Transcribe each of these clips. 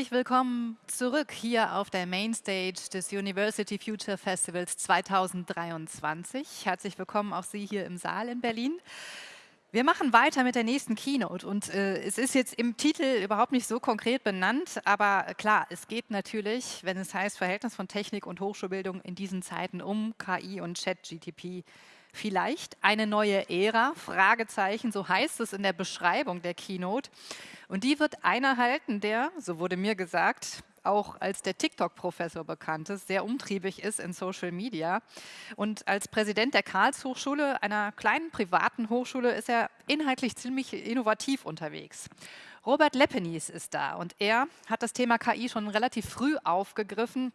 Herzlich willkommen zurück hier auf der Mainstage des University Future Festivals 2023. Herzlich willkommen auch Sie hier im Saal in Berlin. Wir machen weiter mit der nächsten Keynote und äh, es ist jetzt im Titel überhaupt nicht so konkret benannt, aber klar, es geht natürlich, wenn es heißt Verhältnis von Technik und Hochschulbildung in diesen Zeiten um KI und Chat-GTP. Vielleicht eine neue Ära? Fragezeichen, so heißt es in der Beschreibung der Keynote. Und die wird einer halten, der, so wurde mir gesagt, auch als der TikTok-Professor bekannt ist, sehr umtriebig ist in Social Media. Und als Präsident der Karlshochschule, einer kleinen privaten Hochschule, ist er inhaltlich ziemlich innovativ unterwegs. Robert Lepenies ist da und er hat das Thema KI schon relativ früh aufgegriffen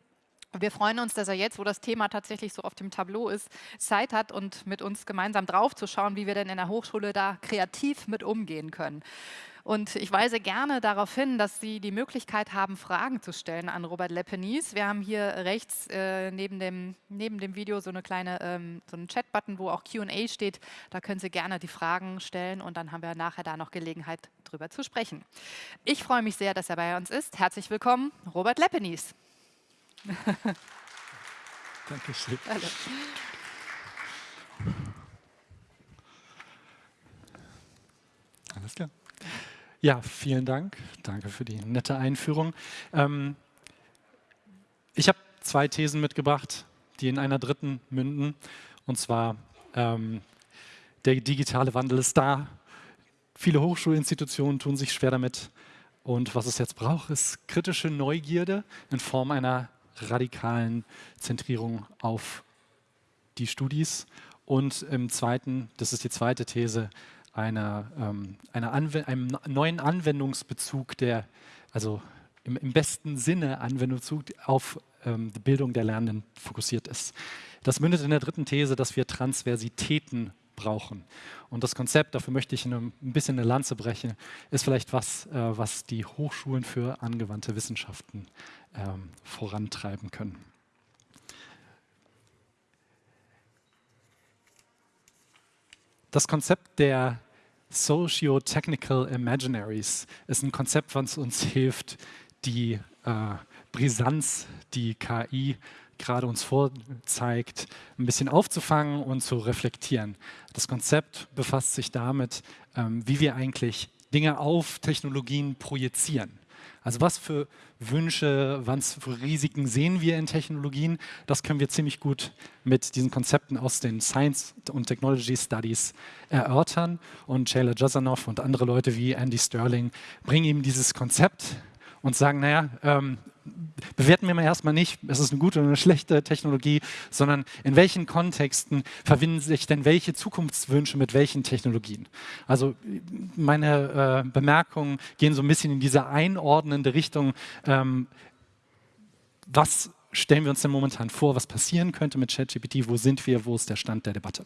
wir freuen uns, dass er jetzt, wo das Thema tatsächlich so auf dem Tableau ist, Zeit hat und mit uns gemeinsam drauf zu schauen, wie wir denn in der Hochschule da kreativ mit umgehen können. Und ich weise gerne darauf hin, dass Sie die Möglichkeit haben, Fragen zu stellen an Robert Lepenies. Wir haben hier rechts äh, neben, dem, neben dem Video so eine kleine ähm, so einen Chat-Button, wo auch Q&A steht. Da können Sie gerne die Fragen stellen und dann haben wir nachher da noch Gelegenheit, drüber zu sprechen. Ich freue mich sehr, dass er bei uns ist. Herzlich willkommen, Robert Lepenies. Dankeschön. Hallo. Alles klar. Ja, vielen Dank. Danke für die nette Einführung. Ähm, ich habe zwei Thesen mitgebracht, die in einer dritten münden. Und zwar, ähm, der digitale Wandel ist da. Viele Hochschulinstitutionen tun sich schwer damit. Und was es jetzt braucht, ist kritische Neugierde in Form einer radikalen Zentrierung auf die Studis. Und im zweiten, das ist die zweite These, einer, ähm, einer einem neuen Anwendungsbezug, der also im, im besten Sinne Anwendungsbezug auf ähm, die Bildung der Lernenden fokussiert ist. Das mündet in der dritten These, dass wir Transversitäten brauchen. Und das Konzept, dafür möchte ich ein bisschen eine Lanze brechen, ist vielleicht was, äh, was die Hochschulen für angewandte Wissenschaften ähm, vorantreiben können. Das Konzept der Socio-Technical Imaginaries ist ein Konzept, was uns hilft, die äh, Brisanz, die KI gerade uns vorzeigt, ein bisschen aufzufangen und zu reflektieren. Das Konzept befasst sich damit, ähm, wie wir eigentlich Dinge auf Technologien projizieren. Also was für Wünsche, was für Risiken sehen wir in Technologien, das können wir ziemlich gut mit diesen Konzepten aus den Science und Technology Studies erörtern. Und Shayla Jazanoff und andere Leute wie Andy Sterling bringen ihm dieses Konzept und sagen, naja, ähm, bewerten wir mal erstmal nicht, es ist eine gute oder eine schlechte Technologie, sondern in welchen Kontexten verbinden sich denn welche Zukunftswünsche mit welchen Technologien. Also meine äh, Bemerkungen gehen so ein bisschen in diese einordnende Richtung, ähm, was stellen wir uns denn momentan vor, was passieren könnte mit ChatGPT, wo sind wir, wo ist der Stand der Debatte.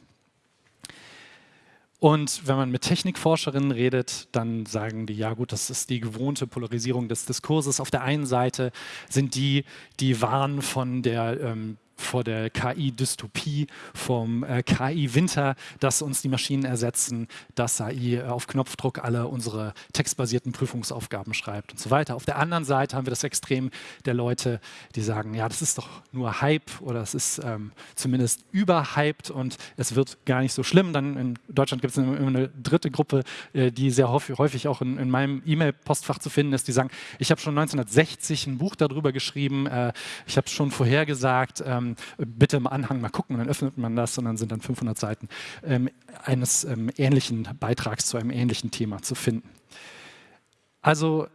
Und wenn man mit Technikforscherinnen redet, dann sagen die, ja gut, das ist die gewohnte Polarisierung des Diskurses. Auf der einen Seite sind die, die warnen von der ähm, vor der KI-Dystopie, vom äh, KI-Winter, dass uns die Maschinen ersetzen, dass AI auf Knopfdruck alle unsere textbasierten Prüfungsaufgaben schreibt und so weiter. Auf der anderen Seite haben wir das Extrem der Leute, die sagen, ja, das ist doch nur Hype oder es ist ähm, zumindest überhyped und es wird gar nicht so schlimm. Dann in Deutschland gibt es eine, eine, dritte Gruppe, äh, die sehr häufig, häufig auch in, in meinem E-Mail-Postfach zu finden ist, die sagen, ich habe schon 1960 ein Buch darüber geschrieben, äh, ich habe es schon vorhergesagt, ähm, bitte im Anhang mal gucken, und dann öffnet man das und dann sind dann 500 Seiten ähm, eines ähm, ähnlichen Beitrags zu einem ähnlichen Thema zu finden. Also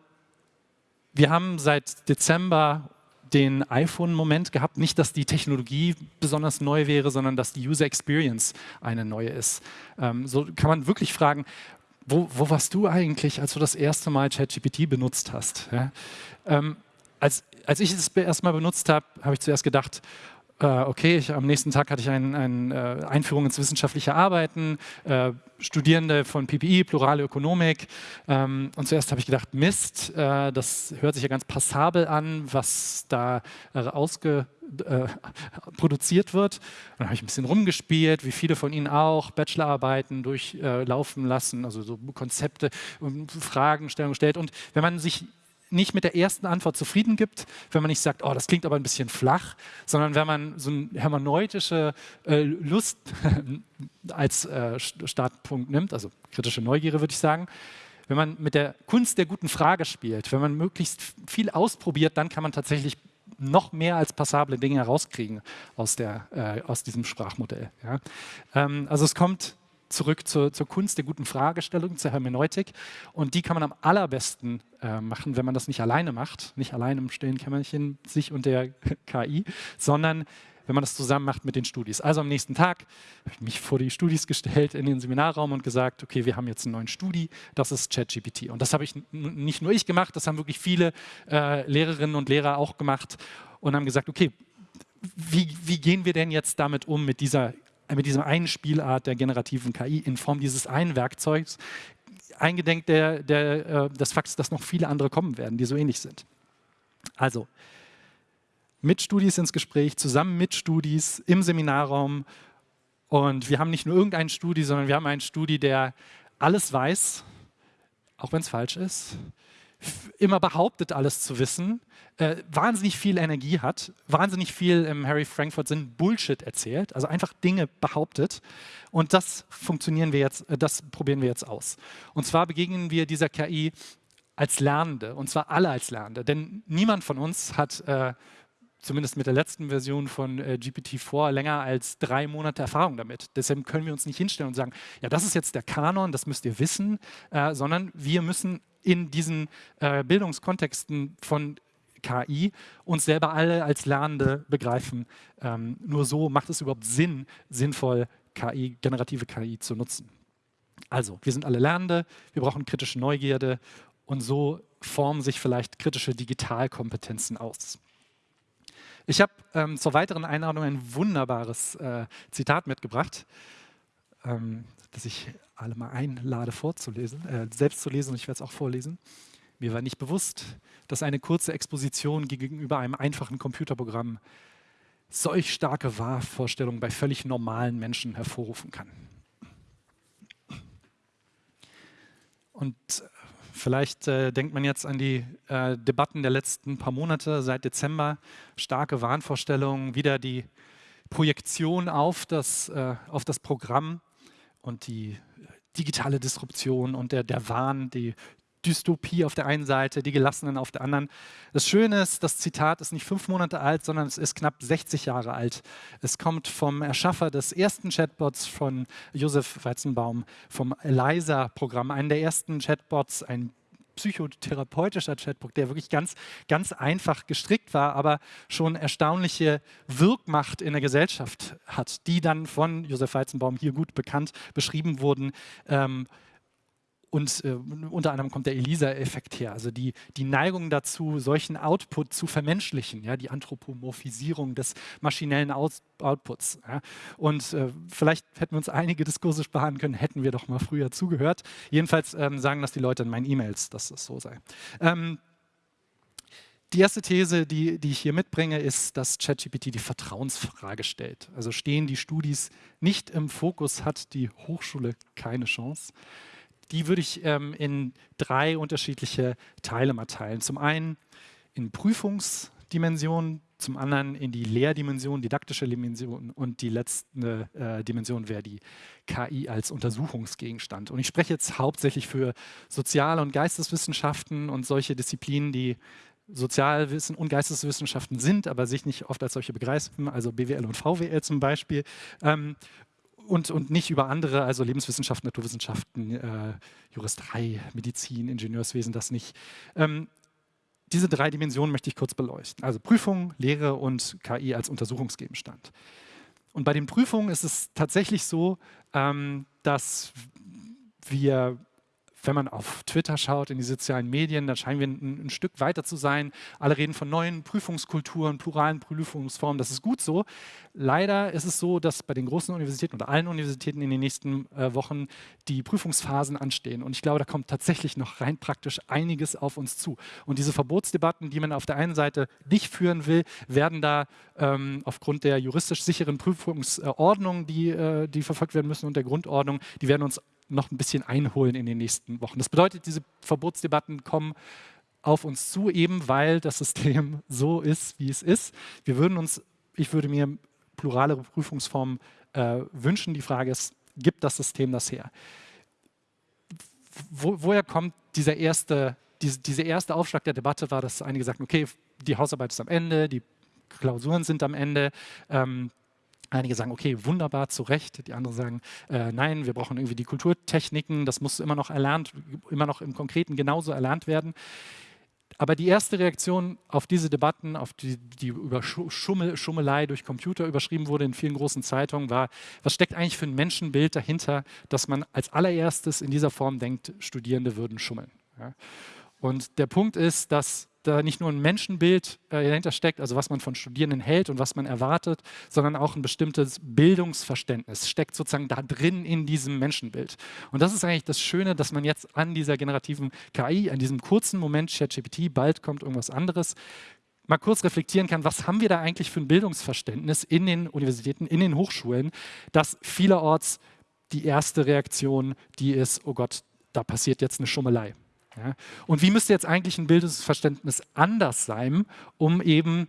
wir haben seit Dezember den iPhone-Moment gehabt. Nicht, dass die Technologie besonders neu wäre, sondern dass die User Experience eine neue ist. Ähm, so kann man wirklich fragen, wo, wo, warst du eigentlich, als du das erste Mal ChatGPT benutzt hast? Ja? Ähm, als, als ich es erstmal benutzt habe, habe ich zuerst gedacht, okay, ich, am nächsten Tag hatte ich eine ein, äh, Einführung ins wissenschaftliche Arbeiten, äh, Studierende von PPI, Plurale Ökonomik. Ähm, und zuerst habe ich gedacht, Mist, äh, das hört sich ja ganz passabel an, was da äh, ausge, äh, produziert wird. dann habe ich ein bisschen rumgespielt, wie viele von Ihnen auch, Bachelorarbeiten durchlaufen lassen, also so Konzepte, Fragen, Stellung gestellt. Und wenn man sich nicht mit der ersten Antwort zufrieden gibt, wenn man nicht sagt, oh, das klingt aber ein bisschen flach, sondern wenn man so eine hermeneutische äh, Lust als äh, Startpunkt nimmt, also kritische Neugierde würde ich sagen, wenn man mit der Kunst der guten Frage spielt, wenn man möglichst viel ausprobiert, dann kann man tatsächlich noch mehr als passable Dinge herauskriegen aus, der, äh, aus diesem Sprachmodell. Ja. Ähm, also es kommt zurück zur, zur, Kunst der guten Fragestellung, zur Hermeneutik. Und die kann man am allerbesten äh, machen, wenn man das nicht alleine macht, nicht allein im stillen Kämmerchen, sich und der KI, sondern wenn man das zusammen macht mit den Studis. Also am nächsten Tag habe ich mich vor die Studis gestellt in den Seminarraum und gesagt, okay, wir haben jetzt einen neuen Studi, das ist ChatGPT. Und das habe ich nicht nur ich gemacht, das haben wirklich viele äh, Lehrerinnen und Lehrer auch gemacht und haben gesagt, okay, wie, wie gehen wir denn jetzt damit um, mit dieser mit dieser einen Spielart der generativen KI in Form dieses einen Werkzeugs, eingedenk der, der, äh, des Fakts, dass noch viele andere kommen werden, die so ähnlich sind. Also, mit Studis ins Gespräch, zusammen mit Studis im Seminarraum. Und wir haben nicht nur irgendeinen Studi, sondern wir haben einen Studi, der alles weiß, auch wenn es falsch ist, immer behauptet, alles zu wissen, äh, wahnsinnig viel Energie hat, wahnsinnig viel im Harry Frankfurt Sinn Bullshit erzählt, also einfach Dinge behauptet. Und das funktionieren wir jetzt, äh, das probieren wir jetzt aus. Und zwar begegnen wir dieser KI als Lernende, und zwar alle als Lernende. Denn niemand von uns hat äh, zumindest mit der letzten Version von äh, GPT-4 länger als drei Monate Erfahrung damit. Deshalb können wir uns nicht hinstellen und sagen, ja, das ist jetzt der Kanon, das müsst ihr wissen, äh, sondern wir müssen in diesen äh, Bildungskontexten von KI uns selber alle als Lernende begreifen. Ähm, nur so macht es überhaupt Sinn, sinnvoll KI, generative KI zu nutzen. Also, wir sind alle Lernende, wir brauchen kritische Neugierde und so formen sich vielleicht kritische Digitalkompetenzen aus. Ich habe ähm, zur weiteren Einladung ein wunderbares äh, Zitat mitgebracht, ähm, das ich alle mal einlade vorzulesen, äh, selbst zu lesen und ich werde es auch vorlesen. Mir war nicht bewusst, dass eine kurze Exposition gegenüber einem einfachen Computerprogramm solch starke Wahrvorstellungen bei völlig normalen Menschen hervorrufen kann. Und Vielleicht äh, denkt man jetzt an die äh, Debatten der letzten paar Monate, seit Dezember, starke Wahnvorstellungen, wieder die Projektion auf das, äh, auf das Programm und die digitale Disruption und der, der Wahn, die Dystopie auf der einen Seite, die Gelassenen auf der anderen. Das Schöne ist, das Zitat ist nicht fünf Monate alt, sondern es ist knapp 60 Jahre alt. Es kommt vom Erschaffer des ersten Chatbots von Josef Weizenbaum, vom ELISA-Programm, einen der ersten Chatbots, ein psychotherapeutischer Chatbot, der wirklich ganz, ganz einfach gestrickt war, aber schon erstaunliche Wirkmacht in der Gesellschaft hat, die dann von Josef Weizenbaum hier gut bekannt beschrieben wurden. Ähm, und äh, unter anderem kommt der ELISA-Effekt her, also die, die Neigung dazu, solchen Output zu vermenschlichen, ja, die Anthropomorphisierung des maschinellen Out Outputs. Ja. Und äh, vielleicht hätten wir uns einige Diskurse sparen können, hätten wir doch mal früher zugehört. Jedenfalls ähm, sagen das die Leute in meinen E-Mails, dass das so sei. Ähm, die erste These, die, die ich hier mitbringe, ist, dass ChatGPT die Vertrauensfrage stellt. Also stehen die Studis nicht im Fokus, hat die Hochschule keine Chance die würde ich ähm, in drei unterschiedliche Teile mal teilen. Zum einen in Prüfungsdimensionen, zum anderen in die Lehrdimension, didaktische Dimension und die letzte äh, Dimension wäre die KI als Untersuchungsgegenstand. Und ich spreche jetzt hauptsächlich für Sozial- und Geisteswissenschaften und solche Disziplinen, die Sozialwissen und Geisteswissenschaften sind, aber sich nicht oft als solche begreifen, also BWL und VWL zum Beispiel. Ähm, und, und nicht über andere, also Lebenswissenschaften, Naturwissenschaften, äh, Juristerei, Medizin, Ingenieurswesen, das nicht. Ähm, diese drei Dimensionen möchte ich kurz beleuchten. Also Prüfung, Lehre und KI als Untersuchungsgegenstand. Und bei den Prüfungen ist es tatsächlich so, ähm, dass wir wenn man auf Twitter schaut, in die sozialen Medien, da scheinen wir ein, ein, Stück weiter zu sein. Alle reden von neuen Prüfungskulturen, pluralen Prüfungsformen. Das ist gut so. Leider ist es so, dass bei den großen Universitäten oder allen Universitäten in den nächsten äh, Wochen die Prüfungsphasen anstehen. Und ich glaube, da kommt tatsächlich noch rein praktisch einiges auf uns zu. Und diese Verbotsdebatten, die man auf der einen Seite nicht führen will, werden da ähm, aufgrund der juristisch sicheren Prüfungsordnung, die, äh, die verfolgt werden müssen und der Grundordnung, die werden uns noch ein bisschen einholen in den nächsten Wochen. Das bedeutet, diese Verbotsdebatten kommen auf uns zu, eben weil das System so ist, wie es ist. Wir würden uns, ich würde mir plurale Prüfungsformen äh, wünschen. Die Frage ist, gibt das System das her? Wo, woher kommt dieser erste, diese, dieser erste Aufschlag der Debatte war, dass einige sagten, okay, die Hausarbeit ist am Ende, die Klausuren sind am Ende. Ähm, Einige sagen, okay, wunderbar, zu Recht. Die anderen sagen, äh, nein, wir brauchen irgendwie die Kulturtechniken, das muss immer noch erlernt, immer noch im Konkreten genauso erlernt werden. Aber die erste Reaktion auf diese Debatten, auf die, die über Schummel, Schummelei durch Computer überschrieben wurde in vielen großen Zeitungen, war, was steckt eigentlich für ein Menschenbild dahinter, dass man als allererstes in dieser Form denkt, Studierende würden schummeln. Ja? Und der Punkt ist, dass da nicht nur ein Menschenbild äh, dahinter steckt, also was man von Studierenden hält und was man erwartet, sondern auch ein bestimmtes Bildungsverständnis steckt sozusagen da drin in diesem Menschenbild. Und das ist eigentlich das Schöne, dass man jetzt an dieser generativen KI, an diesem kurzen Moment ChatGPT, bald kommt irgendwas anderes, mal kurz reflektieren kann, was haben wir da eigentlich für ein Bildungsverständnis in den Universitäten, in den Hochschulen, dass vielerorts die erste Reaktion, die ist, oh Gott, da passiert jetzt eine Schummelei. Ja? Und wie müsste jetzt eigentlich ein Bildungsverständnis anders sein, um eben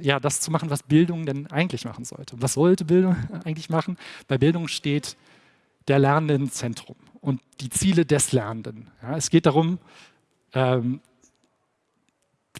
ja, das zu machen, was Bildung denn eigentlich machen sollte? Was sollte Bildung eigentlich machen? Bei Bildung steht der Lernende im Zentrum und die Ziele des Lernenden. Ja, es geht darum, ähm,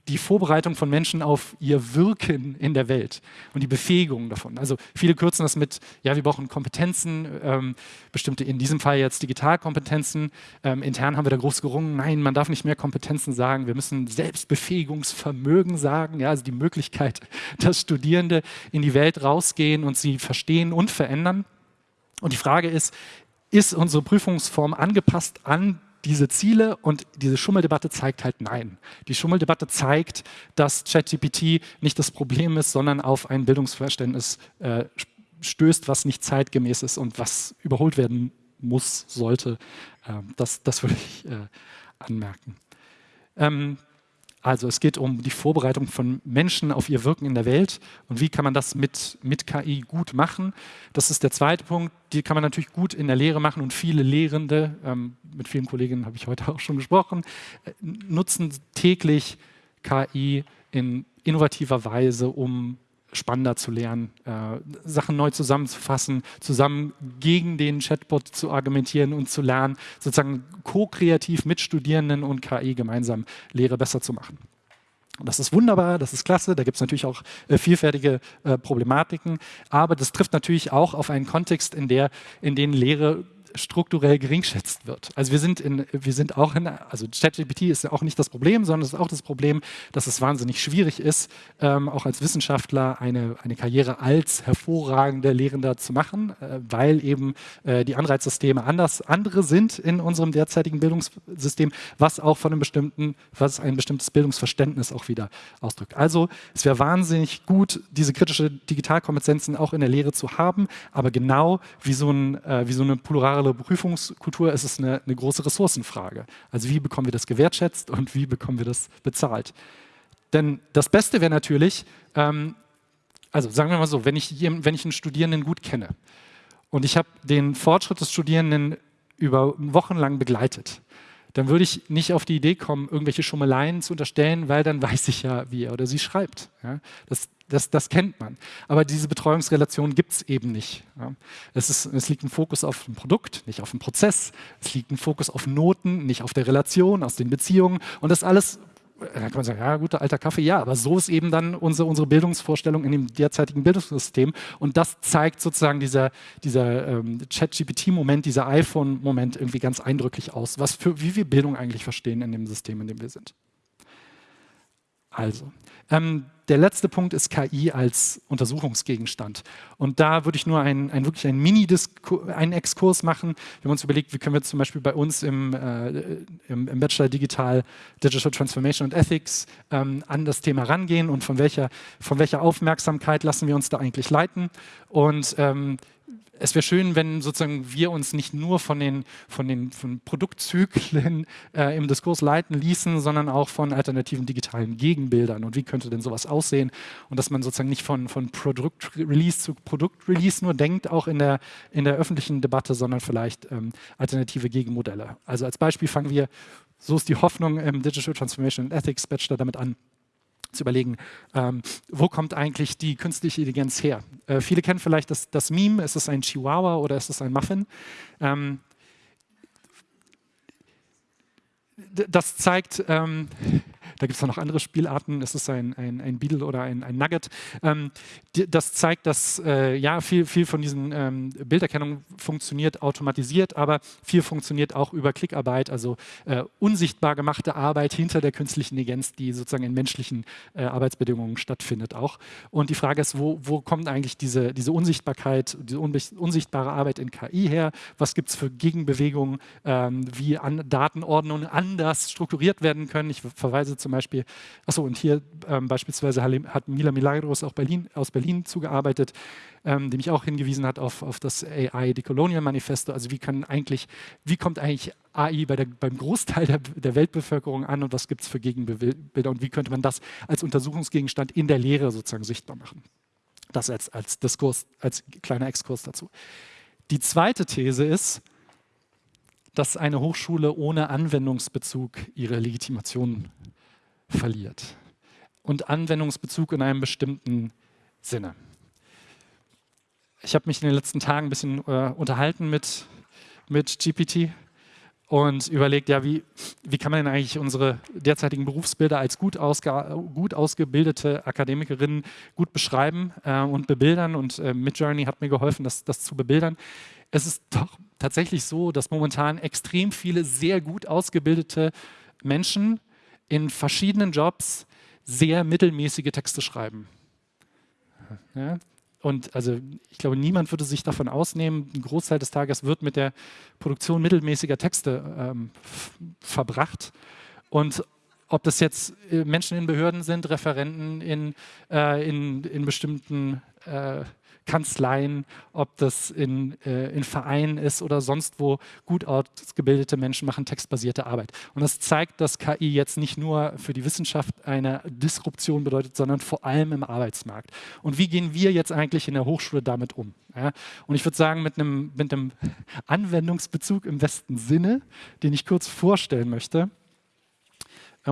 die Vorbereitung von Menschen auf ihr Wirken in der Welt und die Befähigung davon. Also viele kürzen das mit, ja, wir brauchen Kompetenzen, ähm, bestimmte, in diesem Fall jetzt Digitalkompetenzen. Ähm, intern haben wir da groß gerungen, nein, man darf nicht mehr Kompetenzen sagen, wir müssen Selbstbefähigungsvermögen sagen, ja, also die Möglichkeit, dass Studierende in die Welt rausgehen und sie verstehen und verändern. Und die Frage ist, ist unsere Prüfungsform angepasst an diese Ziele und diese Schummeldebatte zeigt halt nein. Die Schummeldebatte zeigt, dass ChatGPT nicht das Problem ist, sondern auf ein Bildungsverständnis äh, stößt, was nicht zeitgemäß ist und was überholt werden muss, sollte. Ähm, das, das würde ich äh, anmerken. Ähm, also es geht um die Vorbereitung von Menschen auf ihr Wirken in der Welt. Und wie kann man das mit, mit KI gut machen. Das ist der zweite Punkt, die kann man natürlich gut in der Lehre machen. Und viele Lehrende, ähm, mit vielen Kolleginnen habe ich heute auch schon gesprochen, äh, nutzen täglich KI in innovativer Weise, um spannender zu lernen, äh, Sachen neu zusammenzufassen, zusammen gegen den Chatbot zu argumentieren und zu lernen, sozusagen ko-kreativ mit Studierenden und KI gemeinsam Lehre besser zu machen. Das ist wunderbar, das ist klasse, da gibt es natürlich auch äh, vielfältige äh, Problematiken, aber das trifft natürlich auch auf einen Kontext, in, der, in den Lehre strukturell geringschätzt wird. Also wir sind, in, wir sind auch in, also ChatGPT ist ja auch nicht das Problem, sondern es ist auch das Problem, dass es wahnsinnig schwierig ist, ähm, auch als Wissenschaftler eine, eine Karriere als hervorragender Lehrender zu machen, äh, weil eben äh, die Anreizsysteme anders, andere sind in unserem derzeitigen Bildungssystem, was auch von einem bestimmten, was ein bestimmtes Bildungsverständnis auch wieder ausdrückt. Also es wäre wahnsinnig gut, diese kritische Digitalkompetenzen auch in der Lehre zu haben, aber genau wie so, ein, äh, wie so eine plurale internationale Prüfungskultur ist es eine, eine große Ressourcenfrage. Also wie bekommen wir das gewertschätzt und wie bekommen wir das bezahlt? Denn das Beste wäre natürlich, ähm, also sagen wir mal so, wenn ich, wenn ich einen Studierenden gut kenne und ich habe den Fortschritt des Studierenden über Wochen lang begleitet, dann würde ich nicht auf die Idee kommen, irgendwelche Schummeleien zu unterstellen, weil dann weiß ich ja, wie er oder sie schreibt. Ja? Das, das, das, kennt man. Aber diese Betreuungsrelation gibt es eben nicht. Ja? Es, ist, es liegt ein Fokus auf ein Produkt, nicht auf den Prozess. Es liegt ein Fokus auf Noten, nicht auf der Relation, aus den Beziehungen. Und das alles da kann man sagen, ja, guter alter Kaffee, ja, aber so ist eben dann unsere, unsere Bildungsvorstellung in dem derzeitigen Bildungssystem. Und das zeigt sozusagen dieser, dieser ähm, Chat-GPT-Moment, dieser iPhone-Moment irgendwie ganz eindrücklich aus, was für, wie wir Bildung eigentlich verstehen in dem System, in dem wir sind. Also, ähm, der letzte Punkt ist KI als Untersuchungsgegenstand. Und da würde ich nur einen, einen wirklich einen Mini-Exkurs Exkurs machen. Wir haben uns überlegt, wie können wir zum Beispiel bei uns im, äh, im, im, Bachelor Digital Digital Transformation and Ethics ähm, an das Thema rangehen und von welcher, von welcher Aufmerksamkeit lassen wir uns da eigentlich leiten. Und ähm, es wäre schön, wenn sozusagen wir uns nicht nur von den, von den von Produktzyklen äh, im Diskurs leiten ließen, sondern auch von alternativen digitalen Gegenbildern. Und wie könnte denn sowas aussehen? Und dass man sozusagen nicht von, von Produktrelease zu Produktrelease nur denkt, auch in der, in der öffentlichen Debatte, sondern vielleicht ähm, alternative Gegenmodelle. Also als Beispiel fangen wir, so ist die Hoffnung im Digital Transformation and Ethics Bachelor damit an, zu überlegen, ähm, wo kommt eigentlich die künstliche Intelligenz her? Äh, viele kennen vielleicht das, das, Meme, ist es ein Chihuahua oder ist es ein Muffin? Ähm, das zeigt, ähm, da gibt es noch andere Spielarten, es ist ein, ein, ein Beetle oder ein, ein Nugget. Ähm, das zeigt, dass äh, ja, viel, viel von diesen ähm, Bilderkennung funktioniert automatisiert, aber viel funktioniert auch über Klickarbeit, also äh, unsichtbar gemachte Arbeit hinter der künstlichen Intelligenz, die sozusagen in menschlichen äh, Arbeitsbedingungen stattfindet auch. Und die Frage ist, wo, wo kommt eigentlich diese, diese Unsichtbarkeit, diese unsichtbare Arbeit in KI her? Was gibt es für Gegenbewegungen, ähm, wie an Datenordnungen anders strukturiert werden können? Ich verweise zum Beispiel, achso, und hier ähm, beispielsweise hat Mila Milagros auch Berlin, aus Berlin zugearbeitet, ähm, die mich auch hingewiesen hat auf, auf das AI Decolonial Manifesto. Also wie kann eigentlich, wie kommt eigentlich AI bei der, beim Großteil der, der Weltbevölkerung an und was gibt es für Gegenbilder und wie könnte man das als Untersuchungsgegenstand in der Lehre sozusagen sichtbar machen? Das als, als Diskurs, als kleiner Exkurs dazu. Die zweite These ist, dass eine Hochschule ohne Anwendungsbezug ihre Legitimation verliert. Und Anwendungsbezug in einem bestimmten Sinne. Ich habe mich in den letzten Tagen ein bisschen äh, unterhalten mit, mit GPT und überlegt, ja, wie, wie kann man denn eigentlich unsere derzeitigen Berufsbilder als gut, gut ausgebildete Akademikerinnen gut beschreiben äh, und bebildern und äh, Midjourney hat mir geholfen, das, das zu bebildern. Es ist doch tatsächlich so, dass momentan extrem viele sehr gut ausgebildete Menschen in verschiedenen Jobs sehr mittelmäßige Texte schreiben. Ja? Und also ich glaube, niemand würde sich davon ausnehmen, ein Großteil des Tages wird mit der Produktion mittelmäßiger Texte ähm, verbracht. Und ob das jetzt äh, Menschen in Behörden sind, Referenten in, äh, in, in bestimmten äh, Kanzleien, ob das in, äh, in Vereinen ist oder sonst wo, gut ausgebildete Menschen machen textbasierte Arbeit. Und das zeigt, dass KI jetzt nicht nur für die Wissenschaft eine Disruption bedeutet, sondern vor allem im Arbeitsmarkt. Und wie gehen wir jetzt eigentlich in der Hochschule damit um? Ja? Und ich würde sagen, mit einem, mit einem Anwendungsbezug im besten Sinne, den ich kurz vorstellen möchte,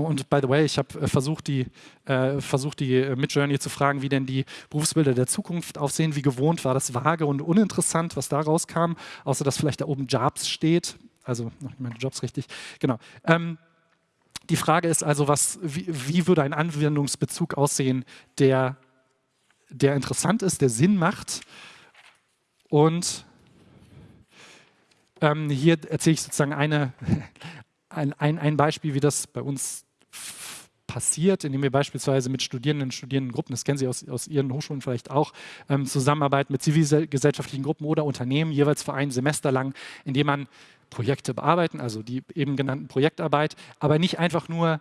und by the way, ich habe äh, versucht, die, äh, versucht, die äh, Midjourney zu fragen, wie denn die Berufsbilder der Zukunft aussehen. Wie gewohnt war das vage und uninteressant, was da rauskam, außer dass vielleicht da oben Jobs steht. Also noch nicht meine Jobs richtig. Genau. Ähm, die Frage ist also, was, wie, wie, würde ein Anwendungsbezug aussehen, der, der interessant ist, der Sinn macht. Und ähm, hier erzähle ich sozusagen eine, ein, ein, ein Beispiel, wie das bei uns passiert, indem wir beispielsweise mit Studierenden Studierendengruppen, das kennen Sie aus, aus Ihren Hochschulen vielleicht auch, ähm, zusammenarbeiten mit zivilgesellschaftlichen Gruppen oder Unternehmen, jeweils für ein Semester lang, indem man Projekte bearbeiten, also die eben genannten Projektarbeit, aber nicht einfach nur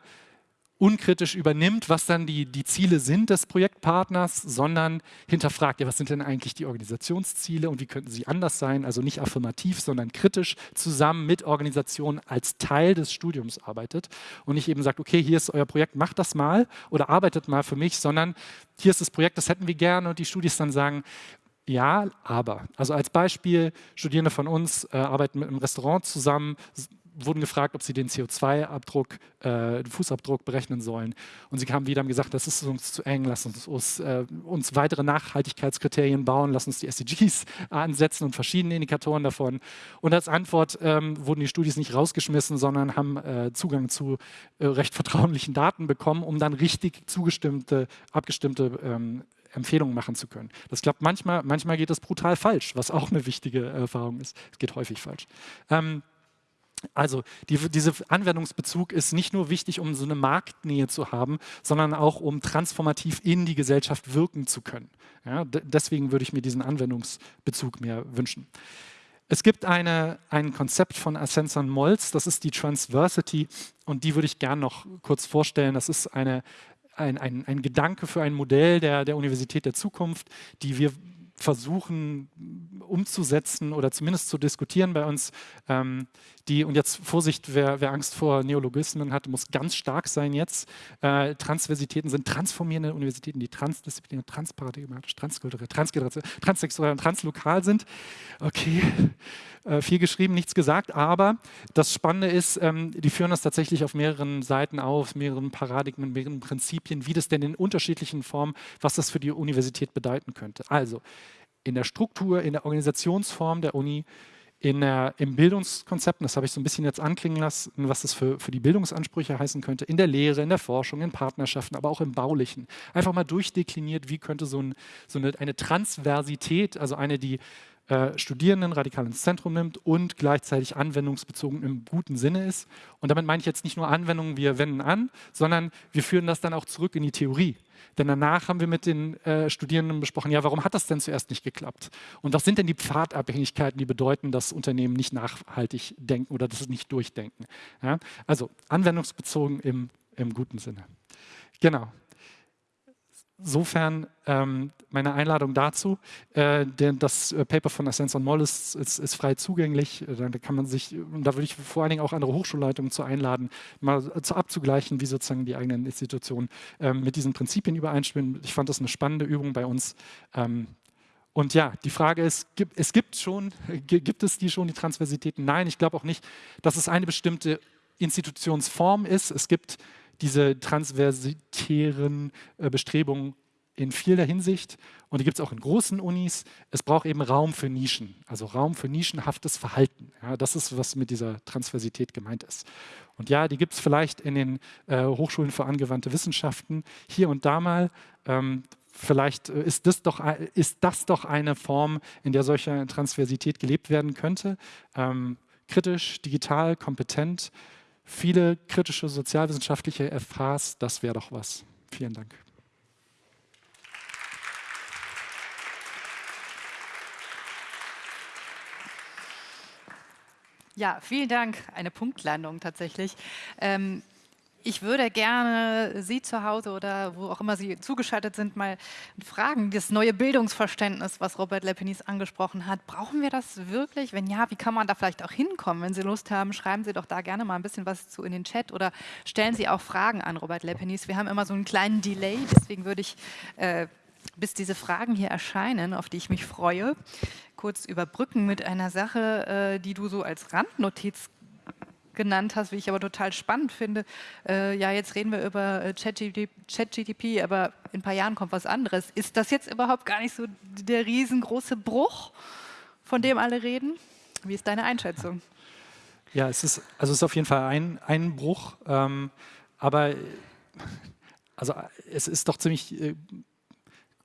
unkritisch übernimmt, was dann die, die Ziele sind des Projektpartners, sondern hinterfragt, ja, was sind denn eigentlich die Organisationsziele und wie könnten sie anders sein? Also nicht affirmativ, sondern kritisch zusammen mit Organisationen als Teil des Studiums arbeitet und nicht eben sagt, okay, hier ist euer Projekt, macht das mal oder arbeitet mal für mich, sondern hier ist das Projekt, das hätten wir gerne und die Studis dann sagen, ja, aber. Also als Beispiel, Studierende von uns äh, arbeiten mit einem Restaurant zusammen, wurden gefragt, ob sie den CO2-Abdruck, äh, Fußabdruck berechnen sollen. Und sie haben wieder und gesagt, das ist uns zu eng, lass uns, uns, äh, uns weitere Nachhaltigkeitskriterien bauen, lass uns die SDGs ansetzen und verschiedene Indikatoren davon. Und als Antwort ähm, wurden die Studis nicht rausgeschmissen, sondern haben äh, Zugang zu äh, recht vertraulichen Daten bekommen, um dann richtig zugestimmte, abgestimmte ähm, Empfehlungen machen zu können. Das klappt manchmal, manchmal geht es brutal falsch, was auch eine wichtige Erfahrung ist. Es geht häufig falsch. Ähm, also die, dieser Anwendungsbezug ist nicht nur wichtig, um so eine Marktnähe zu haben, sondern auch, um transformativ in die Gesellschaft wirken zu können. Ja, deswegen würde ich mir diesen Anwendungsbezug mehr wünschen. Es gibt eine, ein Konzept von Ascension Molz, das ist die Transversity und die würde ich gerne noch kurz vorstellen. Das ist eine, ein, ein, ein Gedanke für ein Modell der, der Universität der Zukunft, die wir versuchen umzusetzen oder zumindest zu diskutieren bei uns. Ähm, die, und jetzt Vorsicht, wer, wer, Angst vor Neologismen hat, muss ganz stark sein jetzt. Äh, Transversitäten sind transformierende Universitäten, die transdisziplinär, transparadigmatisch, transkulturell, transsexuell und translokal sind. Okay, äh, viel geschrieben, nichts gesagt, aber das Spannende ist, ähm, die führen das tatsächlich auf mehreren Seiten auf, mehreren Paradigmen, mehreren Prinzipien, wie das denn in unterschiedlichen Formen, was das für die Universität bedeuten könnte. Also in der Struktur, in der Organisationsform der Uni, in der, im Bildungskonzept, das habe ich so ein bisschen jetzt anklingen lassen, was das für, für die Bildungsansprüche heißen könnte, in der Lehre, in der Forschung, in Partnerschaften, aber auch im Baulichen. Einfach mal durchdekliniert, wie könnte so, ein, so eine, eine Transversität, also eine, die äh, Studierenden radikal ins Zentrum nimmt und gleichzeitig anwendungsbezogen im guten Sinne ist. Und damit meine ich jetzt nicht nur Anwendungen, wir wenden an, sondern wir führen das dann auch zurück in die Theorie. Denn danach haben wir mit den äh, Studierenden besprochen, ja, warum hat das denn zuerst nicht geklappt? Und was sind denn die Pfadabhängigkeiten, die bedeuten, dass Unternehmen nicht nachhaltig denken oder das nicht durchdenken? Ja? Also anwendungsbezogen im, im guten Sinne. Genau. Insofern ähm, meine Einladung dazu. Äh, denn das äh, Paper von Ascens on Moll ist, ist, ist, frei zugänglich. Äh, da kann man sich, da würde ich vor allen Dingen auch andere Hochschulleitungen zu einladen, mal zu abzugleichen, wie sozusagen die eigenen Institutionen ähm, mit diesen Prinzipien übereinstimmen. Ich fand das eine spannende Übung bei uns. Ähm, und ja, die Frage ist, es gibt schon, gibt es die schon, die Transversitäten? Nein, ich glaube auch nicht, dass es eine bestimmte Institutionsform ist. Es gibt diese transversitären äh, Bestrebungen in vieler Hinsicht und die gibt es auch in großen Unis. Es braucht eben Raum für Nischen, also Raum für nischenhaftes Verhalten. Ja, das ist, was mit dieser Transversität gemeint ist. Und ja, die gibt es vielleicht in den äh, Hochschulen für angewandte Wissenschaften hier und da mal. Ähm, vielleicht äh, ist das, doch, ist das doch eine Form, in der solche Transversität gelebt werden könnte. Ähm, kritisch, digital, kompetent, viele kritische sozialwissenschaftliche FHs, das wäre doch was. Vielen Dank. Ja, vielen Dank. Eine Punktlandung tatsächlich. Ähm, ich würde gerne Sie zu Hause oder wo auch immer Sie zugeschaltet sind, mal fragen, das neue Bildungsverständnis, was Robert Lepenis angesprochen hat, brauchen wir das wirklich? Wenn ja, wie kann man da vielleicht auch hinkommen? Wenn Sie Lust haben, schreiben Sie doch da gerne mal ein bisschen was zu in den Chat oder stellen Sie auch Fragen an Robert Lepenis. Wir haben immer so einen kleinen Delay, deswegen würde ich, äh, bis diese Fragen hier erscheinen, auf die ich mich freue, kurz überbrücken mit einer Sache, äh, die du so als Randnotiz genannt hast, wie ich aber total spannend finde. Äh, ja, jetzt reden wir über äh, ChatGTP, aber in ein paar Jahren kommt was anderes. Ist das jetzt überhaupt gar nicht so der riesengroße Bruch, von dem alle reden? Wie ist deine Einschätzung? Ja, es ist, also es ist auf jeden Fall ein, ein Bruch, ähm, aber also es ist doch ziemlich äh,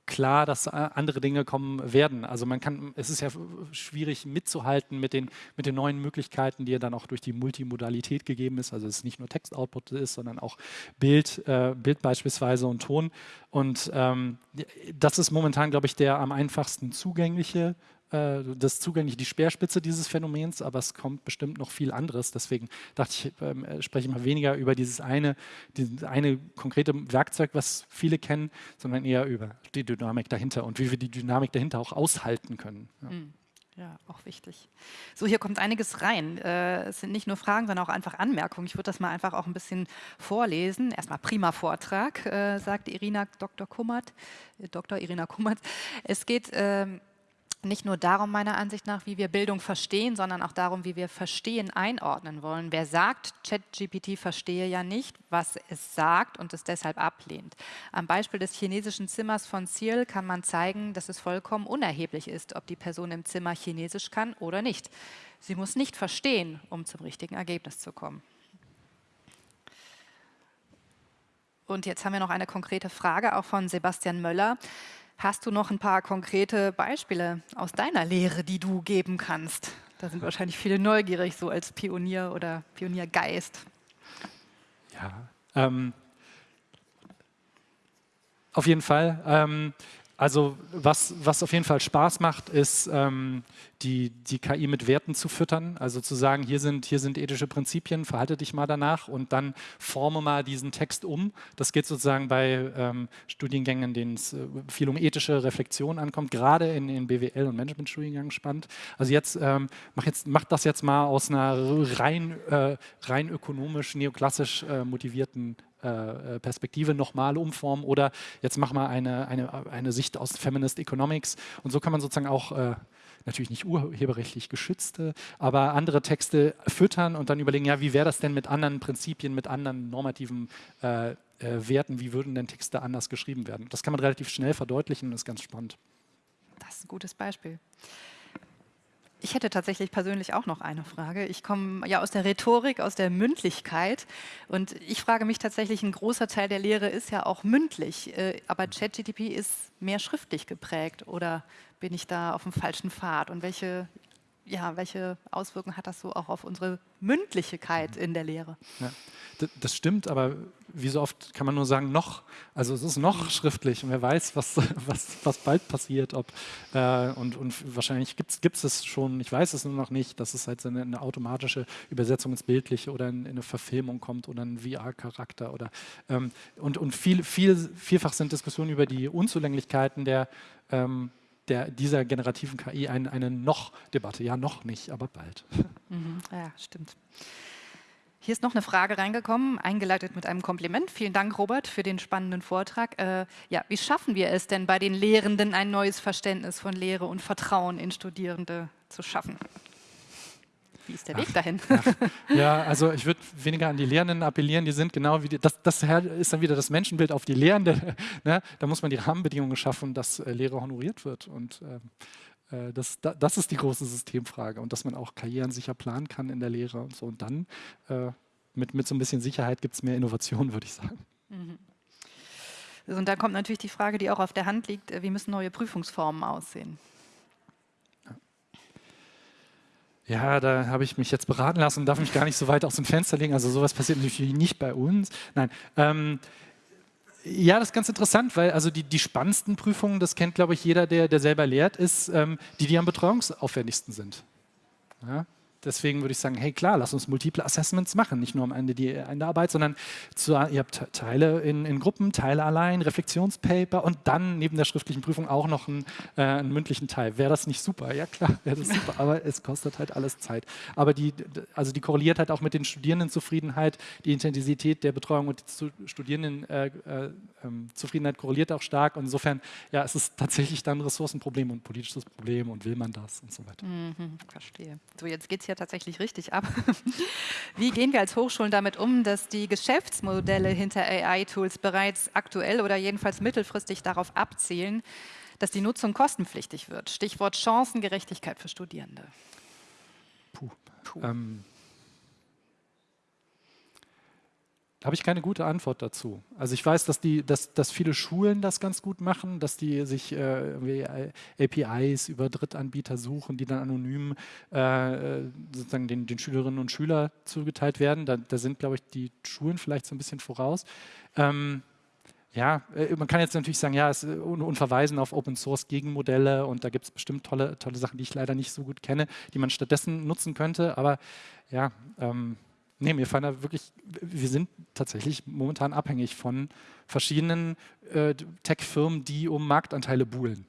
klar, dass äh, andere Dinge kommen werden. Also man kann, es ist ja schwierig mitzuhalten mit den, mit den neuen Möglichkeiten, die ja dann auch durch die Multimodalität gegeben ist. Also es ist nicht nur Textoutput ist, sondern auch Bild, äh, Bild beispielsweise und Ton. Und ähm, das ist momentan, glaube ich, der am einfachsten zugängliche äh, das zugänglich die Speerspitze dieses Phänomens, aber es kommt bestimmt noch viel anderes. Deswegen dachte ich, ähm, äh, spreche ich mal weniger über dieses eine, dieses eine konkrete Werkzeug, was viele kennen, sondern eher über die Dynamik dahinter und wie wir die Dynamik dahinter auch aushalten können. Ja. Mhm. Ja, auch wichtig. So, hier kommt einiges rein. Äh, es sind nicht nur Fragen, sondern auch einfach Anmerkungen. Ich würde das mal einfach auch ein bisschen vorlesen. Erstmal prima Vortrag, äh, sagt Irina Dr. Kummert, äh, Dr. Irina Kummert. Es geht ähm, nicht nur darum, meiner Ansicht nach, wie wir Bildung verstehen, sondern auch darum, wie wir Verstehen einordnen wollen. Wer sagt, ChatGPT verstehe ja nicht, was es sagt und es deshalb ablehnt. Am Beispiel des chinesischen Zimmers von Searle kann man zeigen, dass es vollkommen unerheblich ist, ob die Person im Zimmer Chinesisch kann oder nicht. Sie muss nicht verstehen, um zum richtigen Ergebnis zu kommen. Und jetzt haben wir noch eine konkrete Frage, auch von Sebastian Möller. Hast du noch ein paar konkrete Beispiele aus deiner Lehre, die du geben kannst? Da sind wahrscheinlich viele neugierig, so als Pionier oder Pioniergeist. Ja, ähm, auf jeden Fall. Ähm, Also was, was auf jeden Fall Spaß macht, ist ähm, die, die KI mit Werten zu füttern. Also zu sagen, hier sind, hier sind ethische Prinzipien, verhalte dich mal danach und dann forme mal diesen Text um. Das geht sozusagen bei ähm, Studiengängen, denen es äh, viel um ethische Reflexion ankommt, gerade in den BWL- und Managementstudiengängen spannend. Also jetzt, ähm, mach jetzt mach das jetzt mal aus einer rein, äh, rein ökonomisch, neoklassisch äh, motivierten äh, äh, Perspektive nochmal umformen oder jetzt mach mal eine, eine, eine Sicht aus Feminist Economics und so kann man sozusagen auch äh, natürlich nicht urheberrechtlich geschützte, aber andere Texte füttern und dann überlegen, ja, wie wäre das denn mit anderen Prinzipien, mit anderen normativen äh, Werten, wie würden denn Texte anders geschrieben werden? Das kann man relativ schnell verdeutlichen und ist ganz spannend. Das ist ein gutes Beispiel. Ich hätte tatsächlich persönlich auch noch eine Frage. Ich komme ja aus der Rhetorik, aus der Mündlichkeit. Und ich frage mich tatsächlich, ein großer Teil der Lehre ist ja auch mündlich, äh, aber ChatGTP ist mehr schriftlich geprägt oder bin ich da auf dem falschen Pfad? Und welche ja, welche Auswirkungen hat das so auch auf unsere Mündlichkeit in der Lehre? Ja, das stimmt, aber wie so oft kann man nur sagen, noch. Also es ist noch schriftlich und wer weiß, was, was, was bald passiert. Ob, äh, und, und wahrscheinlich gibt es es schon, ich weiß es nur noch nicht, dass es halt eine, eine automatische Übersetzung ins Bildliche oder in, in eine Verfilmung kommt oder ein VR-Charakter. ähm, und und viel, viel, vielfach sind Diskussionen über die Unzulänglichkeiten der ähm, der, dieser generativen KI ein, eine Noch-Debatte. Ja, noch nicht, aber bald. Mhm, ja, stimmt. Hier ist noch eine Frage reingekommen, eingeleitet mit einem Kompliment. Vielen Dank, Robert, für den spannenden Vortrag. Äh, ja, wie schaffen wir es denn bei den Lehrenden, ein neues Verständnis von Lehre und Vertrauen in Studierende zu schaffen? Wie ist der Weg dahin? Ach, ja, also ich würde weniger an die Lehrenden appellieren, die sind genau wie, die, das, das ist dann wieder das Menschenbild auf die Lehrende. Ne? Da muss man die Rahmenbedingungen schaffen, dass äh, Lehre honoriert wird und ähm, äh, das, das ist die große Systemfrage und dass man auch Karrieren sicher planen kann in der Lehre und so. Und dann äh, mit, mit so ein bisschen Sicherheit gibt es mehr Innovation, würde ich sagen. Mhm. Und da kommt natürlich die Frage, die auch auf der Hand liegt, äh, wie müssen neue Prüfungsformen aussehen? Ja, da habe ich mich jetzt beraten lassen und darf mich gar nicht so weit aus dem Fenster legen. Also sowas passiert natürlich nicht bei uns. Nein. Ähm, ja, das ist ganz interessant, weil also die, die spannendsten Prüfungen, das kennt, glaube ich, jeder, der, der selber lehrt, ist ähm, die, die am betreuungsaufwendigsten sind. Ja? Deswegen würde ich sagen, hey klar, lass uns multiple Assessments machen, nicht nur am Ende die Arbeit, sondern zu, ihr habt Teile in, in, Gruppen, Teile allein, Reflexionspaper und dann neben der schriftlichen Prüfung auch noch einen, äh, einen mündlichen Teil. Wäre das nicht super? Ja klar, wäre das super, aber es kostet halt alles Zeit. Aber die, also die korreliert halt auch mit den Studierendenzufriedenheit, die Intensität der Betreuung und die Studierendenzufriedenheit äh, äh, korreliert auch stark. Und insofern, ja, es ist tatsächlich dann Ressourcenproblem und politisches Problem und will man das und so weiter. Mhm, verstehe. So, jetzt geht es ja tatsächlich richtig ab. Wie gehen wir als Hochschulen damit um, dass die Geschäftsmodelle hinter AI-Tools bereits aktuell oder jedenfalls mittelfristig darauf abzielen, dass die Nutzung kostenpflichtig wird? Stichwort Chancengerechtigkeit für Studierende. Puh. Puh. Ähm, habe ich keine gute Antwort dazu. Also ich weiß, dass, die, dass, dass viele Schulen das ganz gut machen, dass die sich äh, APIs über Drittanbieter suchen, die dann anonym äh, sozusagen den, den, Schülerinnen und Schülern zugeteilt werden. Da, da, sind, glaube ich, die Schulen vielleicht so ein bisschen voraus. Ähm, ja, äh, man kann jetzt natürlich sagen, ja, es, und, und verweisen auf Open Source Gegenmodelle und da gibt es bestimmt tolle, tolle Sachen, die ich leider nicht so gut kenne, die man stattdessen nutzen könnte. Aber ja, ähm, Nee, mir fallen da wirklich, wir sind tatsächlich momentan abhängig von verschiedenen äh, Tech-Firmen, die um Marktanteile buhlen.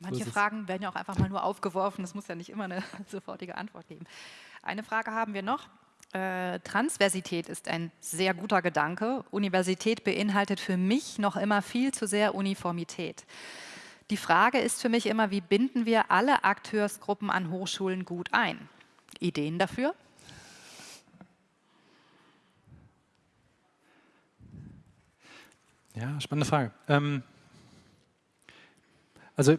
Manche so Fragen werden ja auch einfach mal nur aufgeworfen, es muss ja nicht immer eine sofortige Antwort geben. Eine Frage haben wir noch. Äh, Transversität ist ein sehr guter Gedanke. Universität beinhaltet für mich noch immer viel zu sehr Uniformität. Die Frage ist für mich immer, wie binden wir alle Akteursgruppen an Hochschulen gut ein? Ideen dafür? Ja, spannende Frage. Ähm, also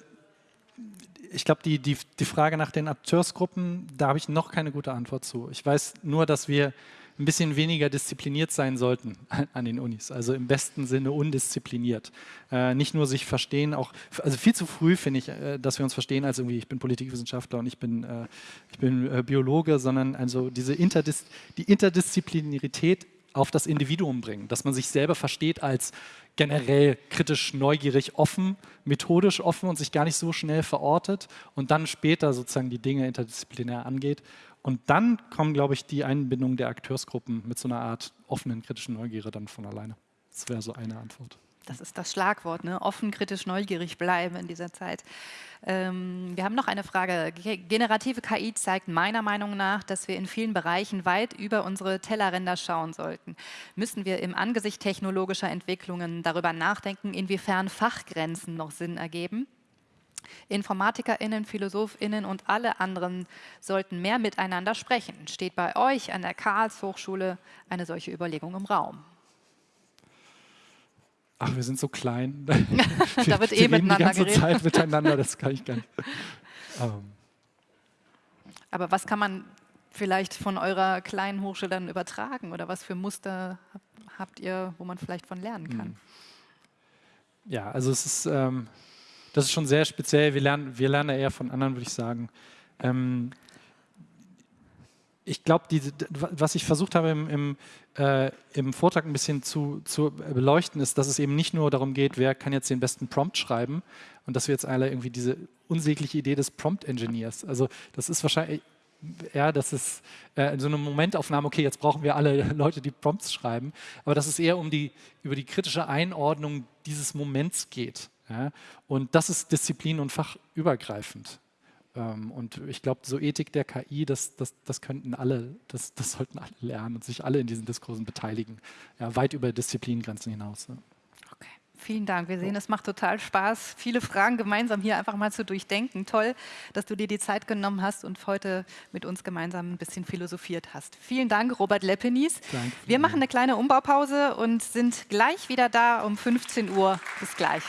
ich glaube, die, die, die Frage nach den Akteursgruppen, da habe ich noch keine gute Antwort zu. Ich weiß nur, dass wir ein bisschen weniger diszipliniert sein sollten an den Unis, also im besten Sinne undiszipliniert. Äh, nicht nur sich verstehen, auch, also viel zu früh finde ich, äh, dass wir uns verstehen als irgendwie, ich bin Politikwissenschaftler und ich bin, äh, ich bin äh, Biologe, sondern also diese Interdis die Interdisziplinarität auf das Individuum bringen, dass man sich selber versteht als generell kritisch, neugierig, offen, methodisch offen und sich gar nicht so schnell verortet und dann später sozusagen die Dinge interdisziplinär angeht. Und dann kommen, glaube ich, die Einbindung der Akteursgruppen mit so einer Art offenen, kritischen Neugierde dann von alleine. Das wäre so eine Antwort. Das ist das Schlagwort, ne? offen, kritisch, neugierig bleiben in dieser Zeit. Ähm, wir haben noch eine Frage. Generative KI zeigt meiner Meinung nach, dass wir in vielen Bereichen weit über unsere Tellerränder schauen sollten. Müssen wir im Angesicht technologischer Entwicklungen darüber nachdenken, inwiefern Fachgrenzen noch Sinn ergeben? InformatikerInnen, PhilosophInnen und alle anderen sollten mehr miteinander sprechen. Steht bei euch an der Karlshochschule eine solche Überlegung im Raum? Ach, wir sind so klein. da wird eh miteinander die ganze geredet. Zeit miteinander, das kann ich gar nicht. Ähm. Aber was kann man vielleicht von eurer kleinen Hochschule dann übertragen oder was für Muster habt ihr, wo man vielleicht von lernen kann? Hm. Ja, also es ist, ähm, das ist schon sehr speziell. Wir lernen, wir lernen eher von anderen, würde ich sagen. Ähm, ich glaube, was ich versucht habe im, im, äh, im, Vortrag ein bisschen zu, zu, beleuchten, ist, dass es eben nicht nur darum geht, wer kann jetzt den besten Prompt schreiben und dass wir jetzt alle irgendwie diese unsägliche Idee des Prompt-Engineers, also das ist wahrscheinlich, ja, das ist äh, so eine Momentaufnahme, okay, jetzt brauchen wir alle Leute, die Prompts schreiben, aber dass es eher um die, über die kritische Einordnung dieses Moments geht. Ja? Und das ist disziplin- und fachübergreifend. Ähm, und ich glaube, so Ethik der KI, das, das, das könnten alle, das, das sollten alle lernen und sich alle in diesen Diskursen beteiligen, ja, weit über Disziplingrenzen hinaus. Ne? Okay, vielen Dank. Wir sehen, es macht total Spaß, viele Fragen gemeinsam hier einfach mal zu durchdenken. Toll, dass du dir die Zeit genommen hast und heute mit uns gemeinsam ein bisschen philosophiert hast. Vielen Dank, Robert. Danke. Wir machen eine kleine Umbaupause und sind gleich wieder da um 15 Uhr. Bis gleich.